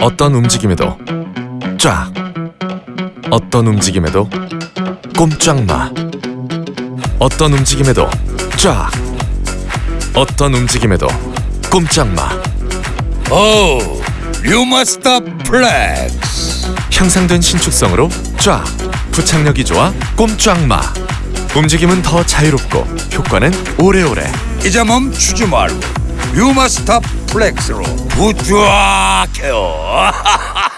어떤 움직임에도 쫙. 어떤 움직임에도 꼼짝마. 어떤 움직임에도 쫙. 어떤 움직임에도 꼼짝마. 오, 류마스터 플렉스. 향상된 신축성으로 쫙. 부착력이 좋아 꼼짝마. 움직임은 더 자유롭고 효과는 오래오래. 이제 멈추지 말고 류마스터 플렉스로 부쫙해요.